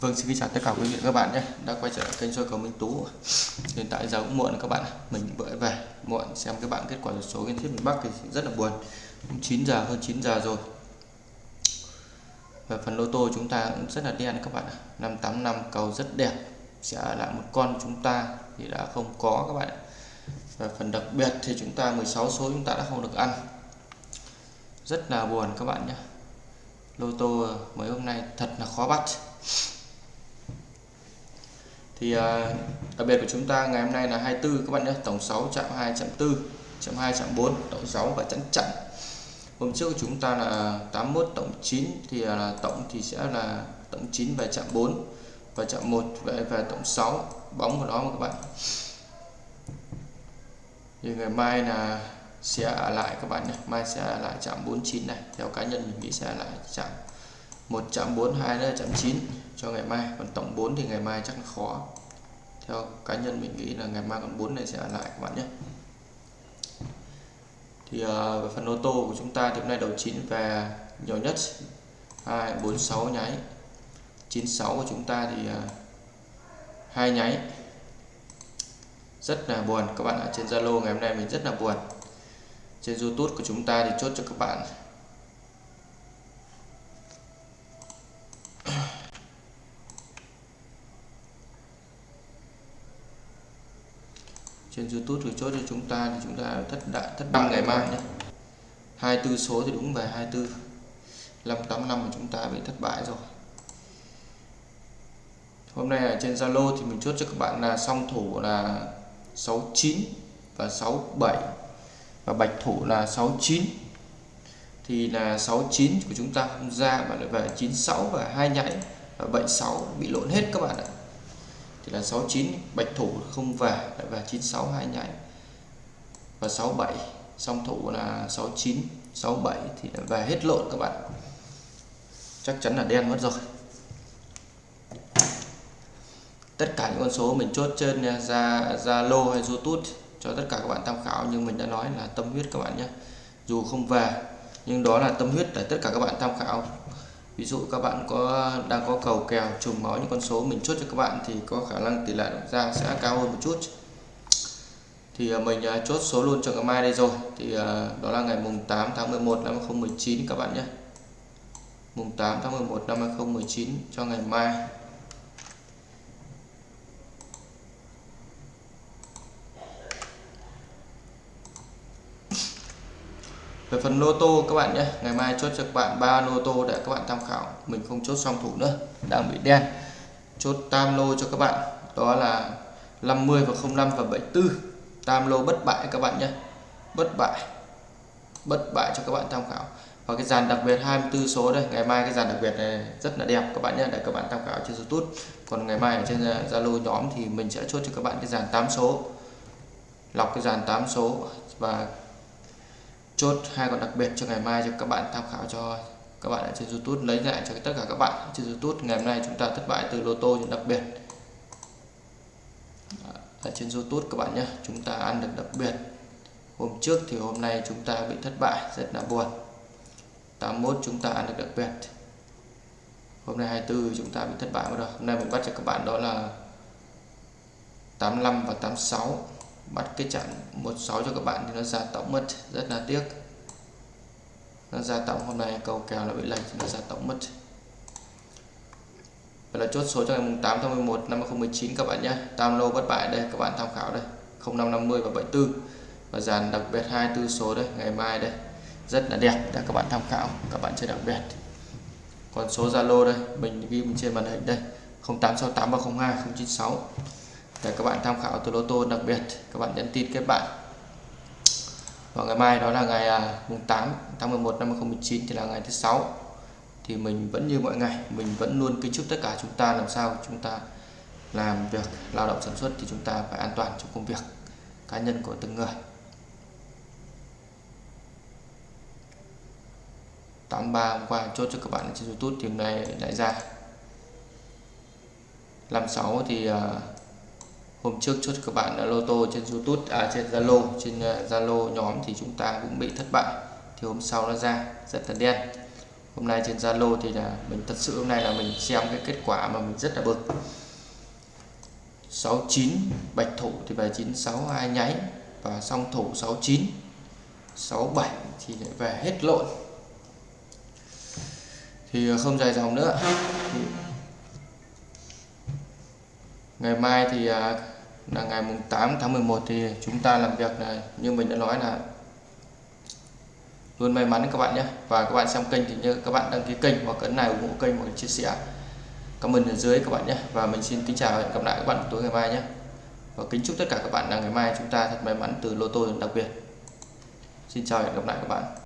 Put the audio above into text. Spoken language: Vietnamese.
Vâng xin kính chào tất cả quý vị các bạn nhé. Đã quay trở lại kênh soi cầu Minh Tú. Hiện tại giờ cũng muộn các bạn mình vừa về muộn, xem các bạn kết quả số liên tiếp miền Bắc thì rất là buồn. Cũng 9 giờ, hơn 9 giờ rồi. Và phần lô tô chúng ta cũng rất là đen các bạn 585 cầu rất đẹp. Sẽ lại một con chúng ta thì đã không có các bạn và phần đặc biệt thì chúng ta 16 số chúng ta đã không được ăn. Rất là buồn các bạn nhé. Lô tô mấy hôm nay thật là khó bắt thì à, đặc biệt của chúng ta ngày hôm nay là 24 các bạn nhé, tổng 6 chạm 2 chạm 4 chạm 2 chạm 4 tổng 6 và chẵn chặn. Hôm trước của chúng ta là 81 tổng 9 thì à, là tổng thì sẽ là tổng 9 về chạm 4 và chạm 1 về về tổng 6 bóng của nó mà các bạn. Thì ngày mai là sẽ ở lại các bạn nhé, mai sẽ ở lại chạm 49 này, theo cá nhân mình nghĩ sẽ ở lại chạm một chạm 4 2 nữa là chạm 9 cho ngày mai. Còn tổng 4 thì ngày mai chắc là khó. Theo cá nhân mình nghĩ là ngày mai còn 4 này sẽ ở lại các bạn nhé. Thì uh, về phần ô tô của chúng ta thì hôm nay đầu 9 về nhiều nhất. 2 4 6 nháy. 96 của chúng ta thì ờ, hai uh, nháy. Rất là buồn các bạn ở trên Zalo ngày hôm nay mình rất là buồn. Trên YouTube của chúng ta thì chốt cho các bạn trên YouTube rồi chốt cho chúng ta thì chúng ta thất đại thất bại ngày mai nhé. 24 số thì đúng về 24 585 của chúng ta bị thất bại rồi. Hôm nay ở trên Zalo thì mình chốt cho các bạn là song thủ là 69 và 67 và bạch thủ là 69 thì là 69 của chúng ta không ra mà lại về 96 và hai nhảy và 76 bị lộn hết các bạn ạ thì là 69 bạch thủ không về, lại về 96 hai nhảy. Và 67 song thủ là 69 67 thì là về hết lộn các bạn. Chắc chắn là đen mất rồi. Tất cả những con số mình chốt trên à, ra Zalo hay YouTube cho tất cả các bạn tham khảo nhưng mình đã nói là tâm huyết các bạn nhé. Dù không về, nhưng đó là tâm huyết để tất cả các bạn tham khảo ví dụ các bạn có, đang có cầu kèo, trùng máu những con số mình chốt cho các bạn thì có khả năng tỷ lệ ra sẽ cao hơn một chút. Thì à, mình à, chốt số luôn cho ngày mai đây rồi. Thì à, đó là ngày mùng 8 tháng 11 năm 2019 các bạn nhé. Mùng 8 tháng 11 năm 2019 cho ngày mai. Về phần lô tô các bạn nhé, ngày mai chốt cho các bạn ba lô tô để các bạn tham khảo. Mình không chốt song thủ nữa, đang bị đen. Chốt tam lô cho các bạn, đó là 50 và 05 và 74 tam lô bất bại các bạn nhé, bất bại bất bại cho các bạn tham khảo. Và cái dàn đặc biệt 24 số đây, ngày mai cái dàn đặc biệt này rất là đẹp các bạn nhé, để các bạn tham khảo trên YouTube. Còn ngày mai ở trên Zalo nhóm thì mình sẽ chốt cho các bạn cái dàn 8 số. Lọc cái dàn 8 số và chốt hai con đặc biệt cho ngày mai cho các bạn tham khảo cho các bạn ở trên YouTube. Lấy lại cho tất cả các bạn trên YouTube. Ngày hôm nay chúng ta thất bại từ lô tô những đặc biệt. Ở trên YouTube các bạn nhé, chúng ta ăn được đặc biệt. Hôm trước thì hôm nay chúng ta bị thất bại, rất là buồn. 81 chúng ta ăn được đặc biệt. Hôm nay 24 chúng ta bị thất bại rồi hôm nay mình bắt cho các bạn đó là 85 và 86 bắt cái chặn 16 cho các bạn thì nó ra tổng mất, rất là tiếc. Nó ra tổng hôm nay cầu kèo là bị lệch nó ra tổng mất. Vậy là chốt số cho ngày 8 tháng 11 năm 2019 các bạn nhé. Tam lô bất bại đây, các bạn tham khảo đây. 0550 và 74 và dàn đặc biệt 24 số đây, ngày mai đây. Rất là đẹp để các bạn tham khảo, các bạn chơi đặc biệt. Còn số Zalo đây, mình ghi trên màn hình đây. 0868 302 096 để các bạn tham khảo từ lô tô đặc biệt các bạn nhắn tin kết bạn. Và ngày mai đó là ngày à, mùng 8 tháng 11 năm 2019 thì là ngày thứ sáu. Thì mình vẫn như mọi ngày mình vẫn luôn kính chúc tất cả chúng ta làm sao chúng ta làm việc lao động sản xuất thì chúng ta phải an toàn trong công việc cá nhân của từng người. 83 hôm qua chốt cho các bạn trên YouTube thì hôm nay lại ra. 56 thì uh, hôm trước chốt các bạn đã lô tô trên YouTube à trên Zalo trên à, Zalo nhóm thì chúng ta cũng bị thất bại. Thì hôm sau nó ra, rất là đen. Hôm nay trên Zalo thì là mình thật sự hôm nay là mình xem cái kết quả mà mình rất là bực. 69 bạch thủ thì về 96 hai nháy và song thủ 69 67 thì lại về hết lộn. Thì không dài dòng nữa. Thì ngày mai thì à, là ngày mùng 8 tháng 11 thì chúng ta làm việc là như mình đã nói là luôn may mắn các bạn nhé. Và các bạn xem kênh thì như các bạn đăng ký kênh hoặc ấn này ủng hộ kênh hoặc chia sẻ comment ở dưới các bạn nhé. Và mình xin kính chào và hẹn gặp lại các bạn tối ngày mai nhé. Và kính chúc tất cả các bạn là ngày mai chúng ta thật may mắn từ lô tô đặc biệt. Xin chào và hẹn gặp lại các bạn.